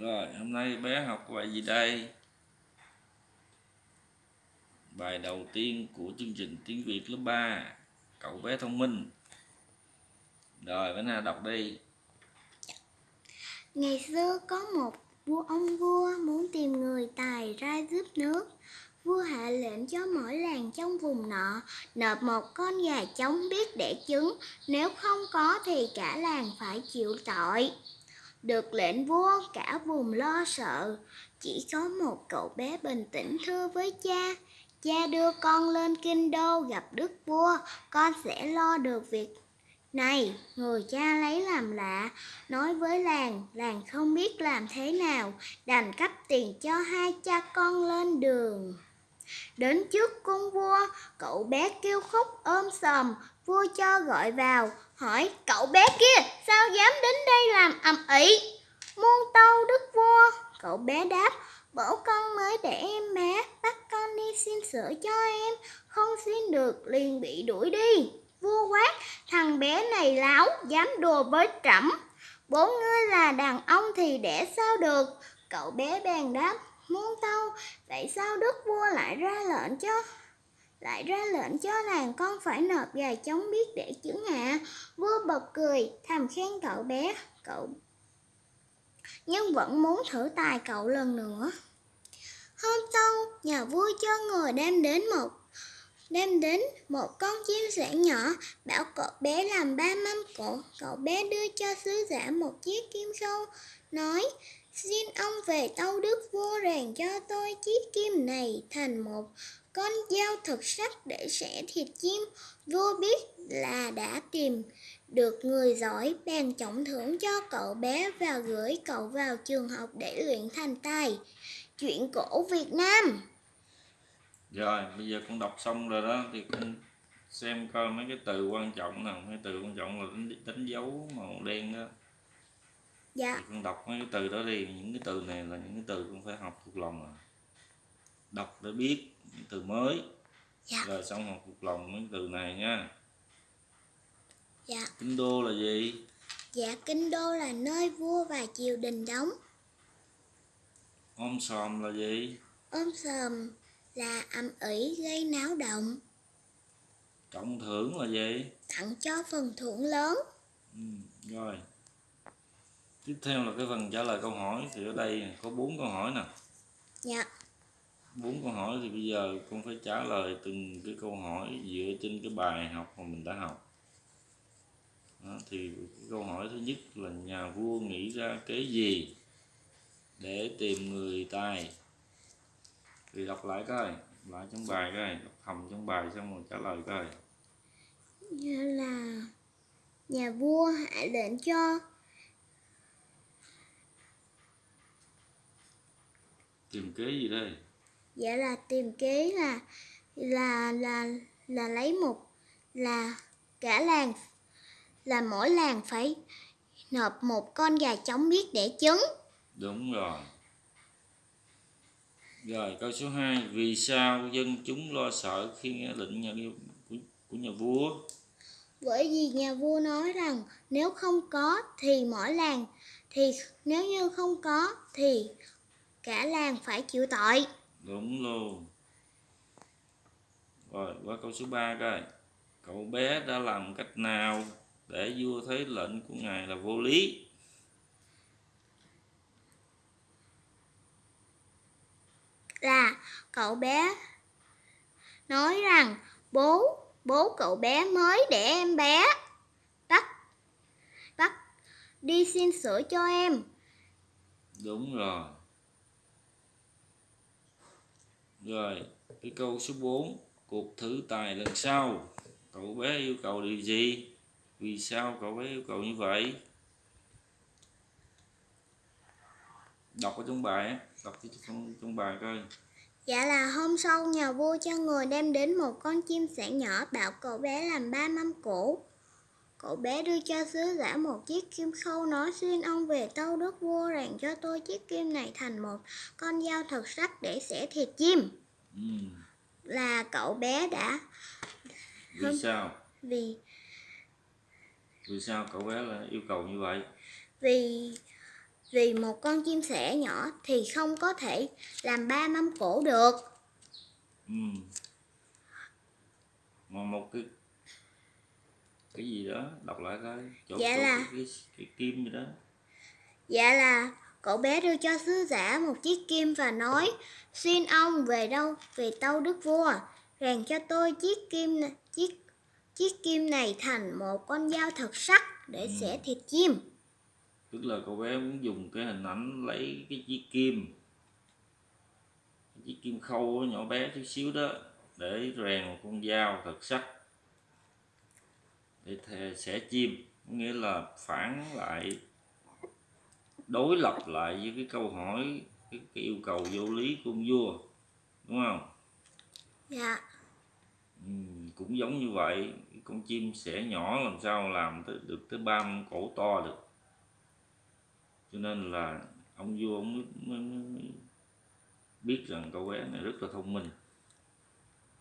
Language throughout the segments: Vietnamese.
Rồi, hôm nay bé học bài gì đây? Bài đầu tiên của chương trình tiếng Việt lớp 3 Cậu bé thông minh Rồi, bé nào đọc đi Ngày xưa có một vua ông vua muốn tìm người tài ra giúp nước. Vua hạ lệnh cho mỗi làng trong vùng nọ nộp một con gà trống biết đẻ trứng, nếu không có thì cả làng phải chịu tội. Được lệnh vua cả vùng lo sợ, chỉ có một cậu bé bình tĩnh thưa với cha. Cha đưa con lên kinh đô gặp đức vua, con sẽ lo được việc này, người cha lấy làm lạ, nói với làng, làng không biết làm thế nào, đành cấp tiền cho hai cha con lên đường. Đến trước cung vua, cậu bé kêu khóc ôm sầm vua cho gọi vào, hỏi cậu bé kia sao dám đến đây làm ầm ĩ? Muôn tâu đức vua, cậu bé đáp, bổ con mới để em bé, bắt con đi xin sữa cho em, không xin được liền bị đuổi đi. Vua quát, thằng bé này láo, dám đùa với trẫm. Bốn ngươi là đàn ông thì để sao được? Cậu bé bèn đáp, muôn tâu, vậy sao đức vua lại ra lệnh cho lại ra lệnh cho làng con phải nộp gà chống biết để chứng ạ. Vua bật cười, thầm khen cậu bé, cậu nhưng vẫn muốn thử tài cậu lần nữa. Hôm sau, nhà vua cho người đem đến một đem đến một con chim sẻ nhỏ, bảo cậu bé làm ba mâm cổ. Cậu bé đưa cho sứ giả một chiếc kim sâu, nói, xin ông về tâu đức vua rèn cho tôi chiếc kim này thành một con dao thật sắc để xẻ thịt chim. Vua biết là đã tìm được người giỏi, bèn trọng thưởng cho cậu bé và gửi cậu vào trường học để luyện thành tài. Chuyện cổ Việt Nam. Rồi bây giờ con đọc xong rồi đó thì con xem coi mấy cái từ quan trọng nào. Mấy từ quan trọng là đánh, đánh dấu màu đen đó. Dạ. Thì con đọc mấy cái từ đó đi. Những cái từ này là những cái từ con phải học thuộc lòng à. Đọc để biết từ mới dạ. rồi xong học thuộc lòng mấy từ này nha dạ kinh đô là gì dạ kinh đô là nơi vua và triều đình đóng ôm sòm là gì ôm sòm là âm ỉ gây náo động. Trọng thưởng là gì? Tặng cho phần thưởng lớn. Ừ, rồi. Tiếp theo là cái phần trả lời câu hỏi thì ở đây có bốn câu hỏi nè. Dạ. Bốn câu hỏi thì bây giờ con phải trả lời từng cái câu hỏi dựa trên cái bài học mà mình đã học. Đó, thì câu hỏi thứ nhất là nhà vua nghĩ ra cái gì để tìm người tài? Thì đọc lại coi lại trong bài coi đọc hầm trong bài xong rồi trả lời coi. Như là nhà vua hạ lệnh cho tìm kế gì đây dạ là tìm kế là là là là lấy một là cả làng là mỗi làng phải nộp một con gà trống biết để trứng đúng rồi rồi câu số 2 Vì sao dân chúng lo sợ khi nghe lệnh nhà của, của nhà vua? Bởi vì nhà vua nói rằng nếu không có thì mỗi làng thì nếu như không có thì cả làng phải chịu tội. Đúng luôn. Rồi qua câu số 3 coi. Cậu bé đã làm cách nào để vua thấy lệnh của ngài là vô lý? là cậu bé nói rằng bố bố cậu bé mới để em bé bắt bắt đi xin sữa cho em đúng rồi rồi cái câu số 4 cuộc thử tài lần sau. Cậu bé yêu cầu điều gì? Vì sao cậu bé yêu cầu như vậy? Đọc ở trong bài đọc trong, trong bài coi. Dạ là hôm sau nhà vua cho người đem đến một con chim sẻ nhỏ bảo cậu bé làm ba mâm cổ. Cậu bé đưa cho sứ giả một chiếc kim khâu nói xin ông về tâu đất vua rèn cho tôi chiếc kim này thành một con dao thật sắc để xẻ thịt chim. Ừ. Là cậu bé đã... Vì hôm... sao? Vì... Vì sao cậu bé là yêu cầu như vậy? Vì Vì một con chim sẻ nhỏ thì không có thể làm ba mâm cổ được. ừ. mà một cái cái gì đó đọc lại coi chỗ, Dạ chỗ là- cái, cái, cái kim gì đó Dạ là cậu bé đưa cho sứ giả một chiếc kim và nói Xin ông về đâu về tâu đức vua Rèn cho tôi chiếc kim này, chiếc chiếc kim này thành một con dao thật sắc để Ừ. xẻ thịt chim. tức là cậu bé muốn dùng cái hình ảnh lấy cái chiếc kim chiếc kim khâu nhỏ bé chút xíu đó để rèn một con dao thật sắc thề xẻ chim nghĩa là phản lại đối lập lại với cái câu hỏi cái, cái yêu cầu vô lý của ông vua đúng không? Dạ, ừ, cũng giống như vậy con chim sẻ nhỏ làm sao làm tới, được tới ba mâm cổ to được. Cho nên là ông vua ông mới, mới biết rằng cậu bé này rất là thông minh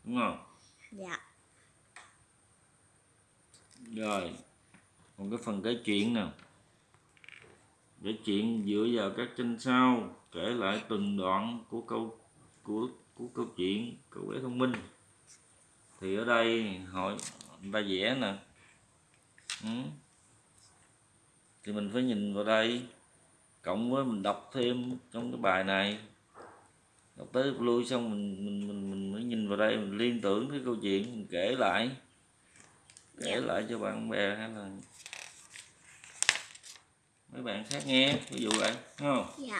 đúng không? Dạ, rồi, còn cái phần kể chuyện nè. Kể chuyện dựa vào các tranh sau, kể lại từng đoạn của câu, của của câu chuyện, cậu bé thông minh. Thì ở đây hội người ta vẽ nè. Ừ. thì mình phải nhìn vào đây. Cộng với mình đọc thêm trong cái bài này. Đọc tới lui xong mình mình mình mình mới nhìn vào đây, mình liên tưởng cái câu chuyện, mình kể lại kể lại cho bạn bè hay là mấy bạn khác nghe ví dụ vậy không? Dạ,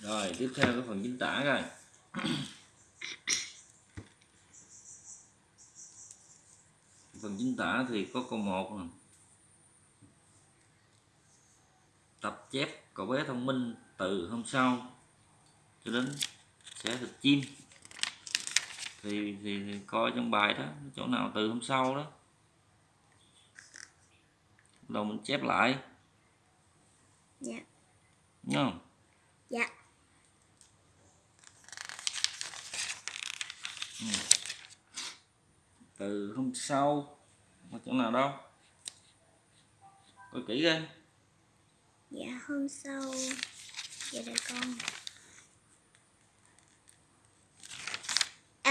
rồi tiếp theo cái phần chính tả coi. Phần chính tả thì có câu một nè. Tập chép cậu bé thông minh từ hôm sau cho đến sẽ thịt chim thì, thì, thì coi trong bài đó chỗ nào từ hôm sau đó. Đầu mình chép lại. Dạ, đúng không? Dạ, từ hôm sau ở chỗ nào đâu? Coi kỹ coi. Dạ hôm sau. Dạ đây con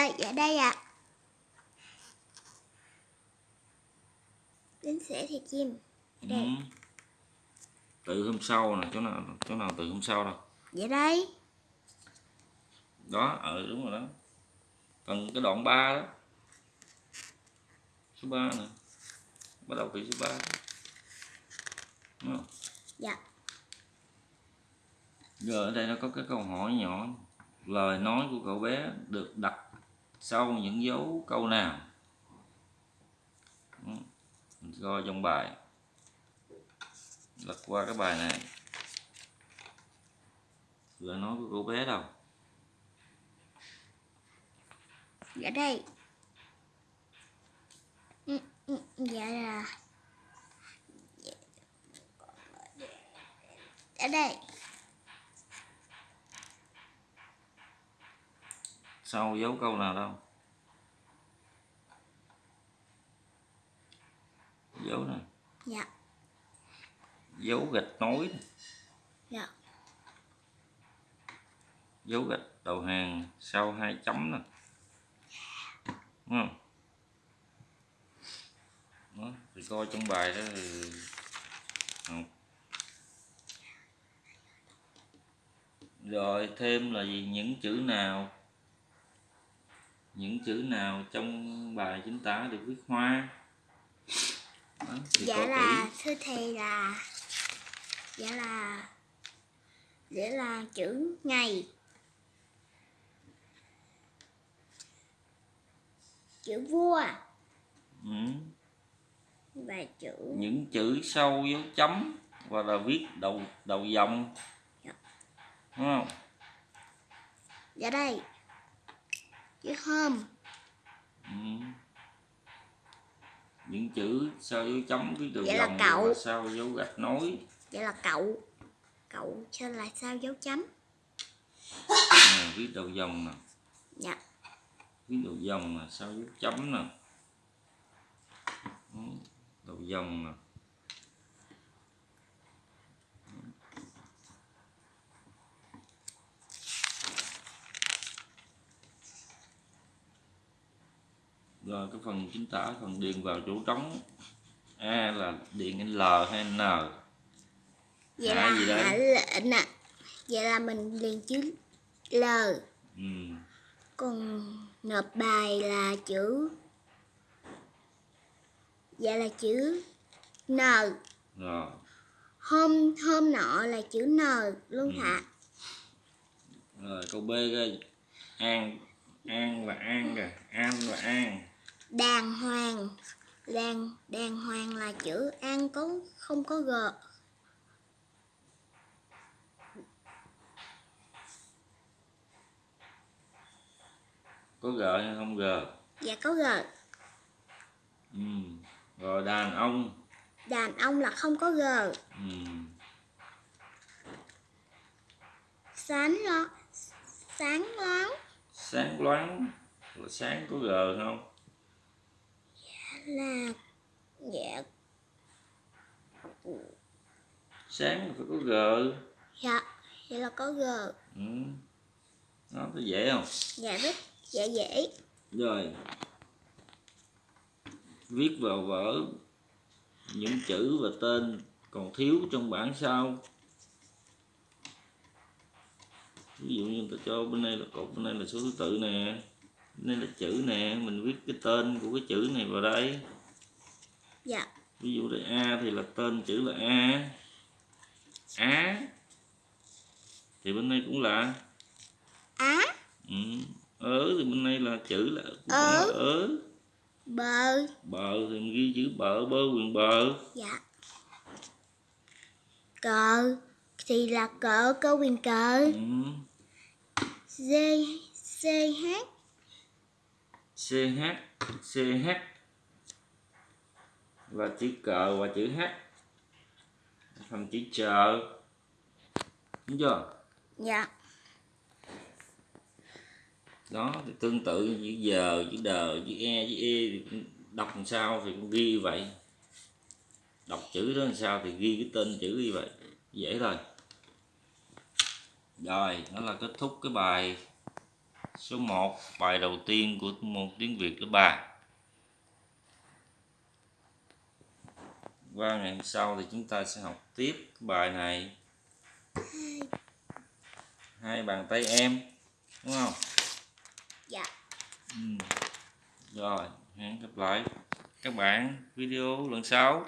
À dạ đây ạ. Đến xẻ thịt chim. Ở đây. Ừ. từ hôm sau nè chỗ nào chỗ nào từ hôm sau đâu. Dạ đây. Đó ờ đúng rồi đó. Phần cái đoạn 3 đó. Số 3 nè. Bắt đầu từ số 3 đúng không? Dạ. Giờ ở đây nó có cái câu hỏi nhỏ. Lời nói của cậu bé được đặt sau những dấu câu nào? Ừ. coi trong bài. Lật qua cái bài này. Vừa nói của cô bé đâu? Dạ đây. Ừ, ừ, dạ là Dạ Dạ đây. Sau dấu câu nào đâu. Dấu này Dạ. Dấu gạch nối này. Dạ. Dấu gạch đầu hàng sau hai chấm nè. Đúng không? Đó, thì coi trong bài đó thì học rồi thêm là gì? Những chữ nào những chữ nào trong bài chính tả được viết hoa? Đó, thì Dạ là thưa thầy là Dạ là Dạ là chữ ngày. Chữ vua. Ừ. Và chữ những chữ sau dấu chấm và là viết đầu đầu dòng. Dạ. đúng không? Dạ đây Chữ hôm ừ. những chữ sau dấu chấm viết đầu Vậy là dòng cậu. và sau dấu gạch nối? Vậy là cậu. Cậu trên là sao dấu chấm. Nè, viết đầu dòng nè. Dạ. Viết đầu dòng nè sau dấu chấm nè. Đầu dòng nè rồi cái phần chính tả phần điền vào chỗ trống. A là điền l hay n? Vậy Hạ là gì đây? lệnh ạ. Vậy là mình liền chữ L. Ừ. còn nộp bài là chữ vậy là chữ N. Rồi hôm hôm nọ là chữ N luôn Ừ. hả rồi câu b coi an an và an kìa. An và an đàng hoàng. Đàng đàng hoàng là chữ an có không có g. Có g hay không g? Và có g. Ừ. rồi đàn ông. Đàn ông là không có g. Ừ. sáng lo sáng loáng. Sáng loáng là sáng có g không là dạ. Sáng là phải có g. Dạ vậy là có g. Ừ. nó có dễ không? Dạ rất dễ dễ. Rồi. Viết vào vở những chữ và tên còn thiếu trong bản sao ví dụ như ta cho bên đây là cột bên đây là số thứ tự nè đây là chữ nè mình viết cái tên của cái chữ này vào đây. Dạ. Ví dụ đây a thì là tên chữ là a. Á thì bên đây cũng là á. Ừ. ớ thì bên đây là chữ là Ớ. là ớ. Bờ. Bờ thì mình ghi chữ bờ bơ quyền bờ. Dạ. Cờ thì là cờ cơ quyền cờ. Ừ. d ch ch ch và chữ cờ và chữ h. Thành chữ chờ đúng chưa? Dạ. Đó thì tương tự như chữ giờ chữ đờ chữ e chữ e thì cũng đọc làm sao thì cũng ghi vậy. Đọc chữ đó làm sao thì ghi cái tên chữ như vậy. Dễ thôi. Rồi đó là kết thúc cái bài số 1 bài đầu tiên của môn tiếng Việt lớp 3 qua ngày hôm sau thì chúng ta sẽ học tiếp bài này hai bàn tay em đúng không dạ Ừ. Rồi, hẹn gặp lại các bạn video lần sau.